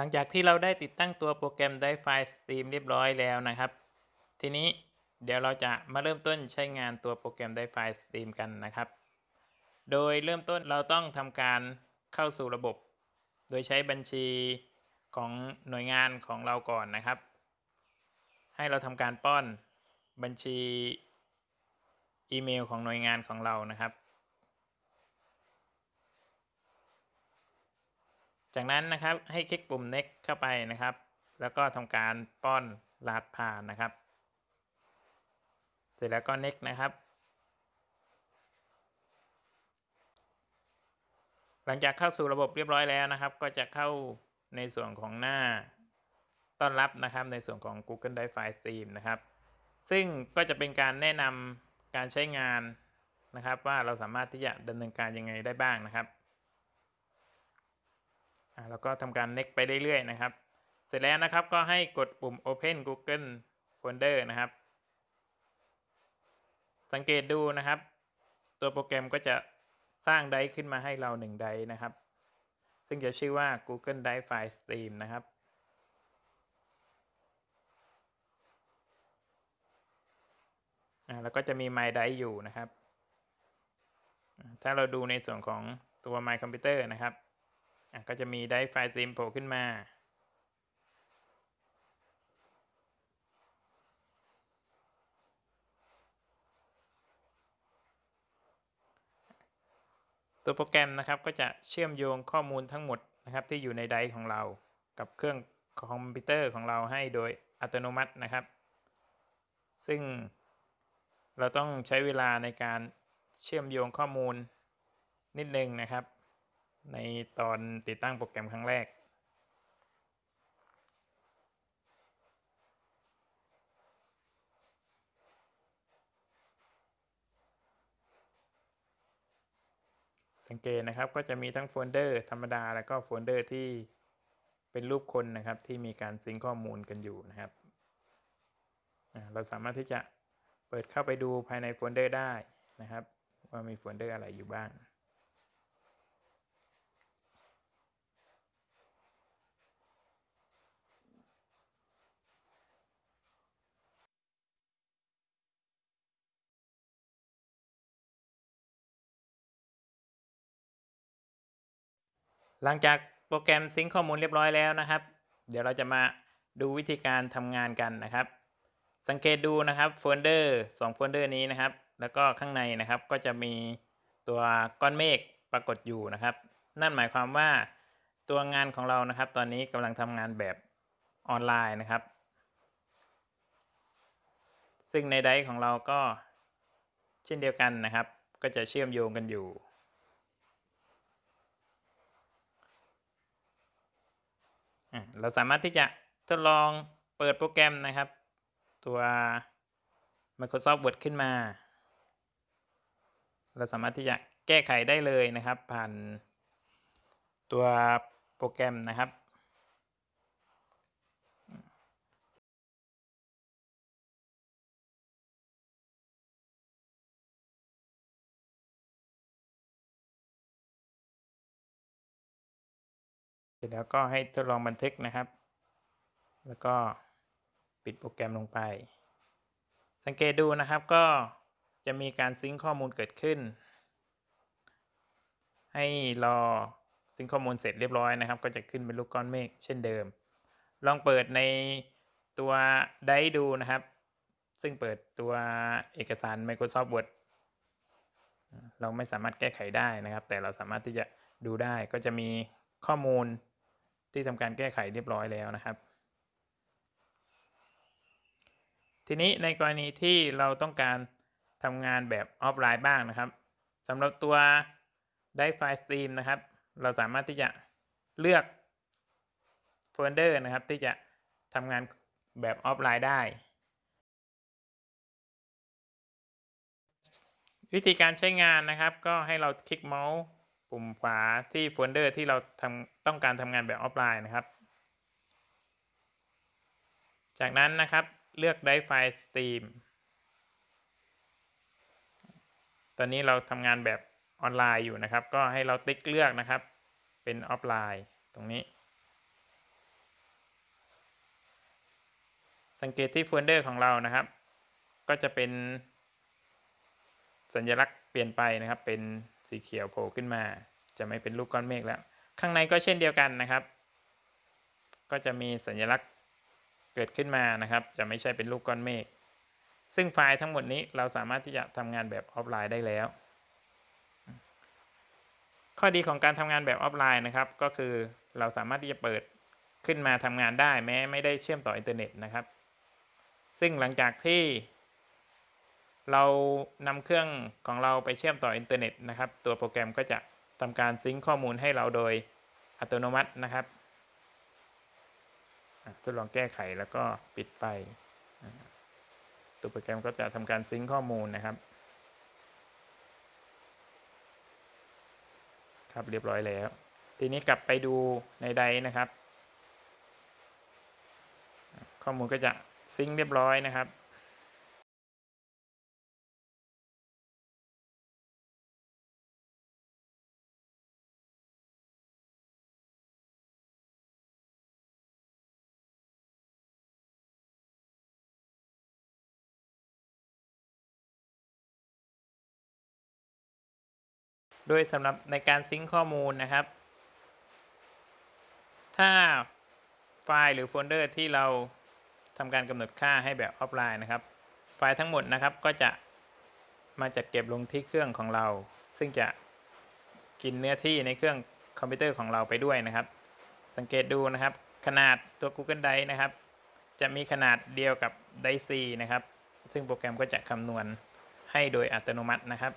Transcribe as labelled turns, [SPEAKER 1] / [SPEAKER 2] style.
[SPEAKER 1] หลังจากที่เราได้ติดตั้งตัวโปรแกรม Drive File Stream เรียบร้อยแล้วนะครับ ทีนี้เดี๋ยวเราจะมาเริ่มต้นใช้งานตัวโปรแกรม Drive File Stream กันนะครับ โดยเริ่มต้นเราต้องทำการเข้าสู่ระบบ โดยใช้บัญชีของหน่วยงานของเราก่อนนะครับ ให้เราทำการป้อนบัญชีอีเมลของหน่วยงานของเรานะครับ จากนั้นนะครับให้คลิกปุ่ม next เข้าไปนะครับ แล้วก็ทำการป้อนรหัสผ่านนะครับ เสร็จแล้วก็ next นะครับ หลังจากเข้าสู่ระบบเรียบร้อยแล้วนะครับ ก็จะเข้าในส่วนของหน้าต้อนรับนะครับในส่วนของ Google Drive File Stream นะครับ ซึ่งก็จะเป็นการแนะนำการใช้งานนะครับ ว่าเราสามารถที่จะดำเนินการยังไงได้บ้างนะครับ แล้วก็ทำการ next ไปเรื่อยๆนะครับ เสร็จแล้วนะครับก็ให้กดปุ่ม open google folder นะครับ สังเกตดูนะครับ ตัวโปรแกรมก็จะสร้างไดร์ขึ้นมาให้เรา1ไดร์นะครับ ซึ่งจะชื่อว่า Google Drive File Stream นะครับแล้วก็จะมี My Drive อยู่นะครับ ถ้าเราดูในส่วนของตัว My Computer นะครับ ก็จะมี Drive File Stream โผล่ขึ้นมาตัวโปรแกรมนะครับก็จะเชื่อมโยงข้อมูลทั้งหมดนะครับที่อยู่ใน Drive ของเรา กับเครื่องคอมพิวเตอร์ของเราให้โดยอัตโนมัตินะครับ ซึ่งเราต้องใช้เวลาในการเชื่อมโยงข้อมูลนิดนึงนะครับ ในตอนติดตั้งโปรแกรมครั้งแรก สังเกตนะครับก็จะมีทั้งโฟลเดอร์ธรรมดา แล้วก็โฟลเดอร์ที่เป็นรูปคนนะครับที่มีการซิงข้อมูลกันอยู่นะครับ เราสามารถที่จะเปิดเข้าไปดูภายในโฟลเดอร์ได้นะครับ ว่ามีโฟลเดอร์อะไรอยู่บ้าง หลังจากโปรแกรมซิงค์ข้อมูลเรียบร้อยแล้วนะครับ เดี๋ยวเราจะมาดูวิธีการทำงานกันนะครับ สังเกตดูนะครับโฟลเดอร์2โฟลเดอร์นี้นะครับ แล้วก็ข้างในนะครับก็จะมีตัวก้อนเมฆปรากฏอยู่นะครับ นั่นหมายความว่าตัวงานของเรานะครับ ตอนนี้กำลังทำงานแบบออนไลน์นะครับ ซึ่งใน Drive ของเราก็เช่นเดียวกันนะครับ ก็จะเชื่อมโยงกันอยู่ เราสามารถที่จะทดลองเปิดโปรแกรมนะครับ ตัว Microsoft Word ขึ้นมา เราสามารถที่จะแก้ไขได้เลยนะครับ ผ่านตัวโปรแกรมนะครับ เสร็จแล้วก็ให้ทดลองบันทึกนะครับ แล้วก็ปิดโปรแกรมลงไป สังเกตดูนะครับก็จะมีการซิงค์ข้อมูลเกิดขึ้น ให้รอซิงค์ข้อมูลเสร็จเรียบร้อยนะครับ ก็จะขึ้นเป็นลูกก้อนเมฆเช่นเดิม ลองเปิดในตัวได้ดูนะครับ ซึ่งเปิดตัวเอกสาร Microsoft Word เราไม่สามารถแก้ไขได้นะครับ แต่เราสามารถที่จะดูได้ก็จะมีข้อมูล ที่ทำการแก้ไขเรียบร้อยแล้วนะครับ ทีนี้ในกรณีที่เราต้องการทำงานแบบออฟไลน์บ้างนะครับสำหรับตัว Drive File Stream นะครับ เราสามารถที่จะเลือกโฟลเดอร์นะครับ ที่จะทำงานแบบออฟไลน์ได้ วิธีการใช้งานนะครับ ก็ให้เราคลิกเมาส์ ปุ่มขวาที่โฟลเดอร์ที่เราทำต้องการทำงานแบบออฟไลน์นะครับ จากนั้นนะครับเลือก Drive File Stream ตอนนี้เราทำงานแบบออนไลน์อยู่นะครับ ก็ให้เราติ๊กเลือกนะครับ เป็นออฟไลน์ตรงนี้ สังเกตที่โฟลเดอร์ของเรานะครับ ก็จะเป็นสัญลักษณ์เปลี่ยนไปนะครับเป็น สีเขียวโผล่ขึ้นมา จะไม่เป็นรูปก้อนเมฆแล้ว ข้างในก็เช่นเดียวกันนะครับ ก็จะมีสัญลักษณ์เกิดขึ้นมานะครับ จะไม่ใช่เป็นรูปก้อนเมฆซึ่งไฟล์ทั้งหมดนี้เราสามารถที่จะทำงานแบบออฟไลน์ได้แล้ว ข้อดีของการทำงานแบบออฟไลน์นะครับ ก็คือเราสามารถที่จะเปิดขึ้นมาทำงานได้แม้ไม่ได้เชื่อมต่ออินเทอร์เน็ตนะครับ ซึ่งหลังจากที่ เรานำเครื่องของเราไปเชื่อมต่ออินเทอร์เน็ตนะครับ ตัวโปรแกรมก็จะทำการ sync ข้อมูลให้เราโดยอัตโนมัตินะครับทดลองแก้ไขแล้วก็ปิดไป ตัวโปรแกรมก็จะทำการ sync ข้อมูลนะครับ ครับเรียบร้อยแล้ว ทีนี้กลับไปดูในใดนะครับ ข้อมูลก็จะซิงค์เรียบร้อยนะครับ โดยสำหรับในการ sync ข้อมูลนะครับ ถ้าไฟล์หรือโฟลเดอร์ที่เราทำการกำหนดค่าให้แบบออฟไลน์นะครับ ไฟล์ทั้งหมดนะครับก็จะมาจัดเก็บลงที่เครื่องของเรา ซึ่งจะกินเนื้อที่ในเครื่องคอมพิวเตอร์ของเราไปด้วยนะครับ สังเกตดูนะครับ ขนาดตัว Google Drive นะครับ จะมีขนาดเดียวกับ Drive C นะครับ ซึ่งโปรแกรมก็จะคำนวณให้โดยอัตโนมัตินะครับ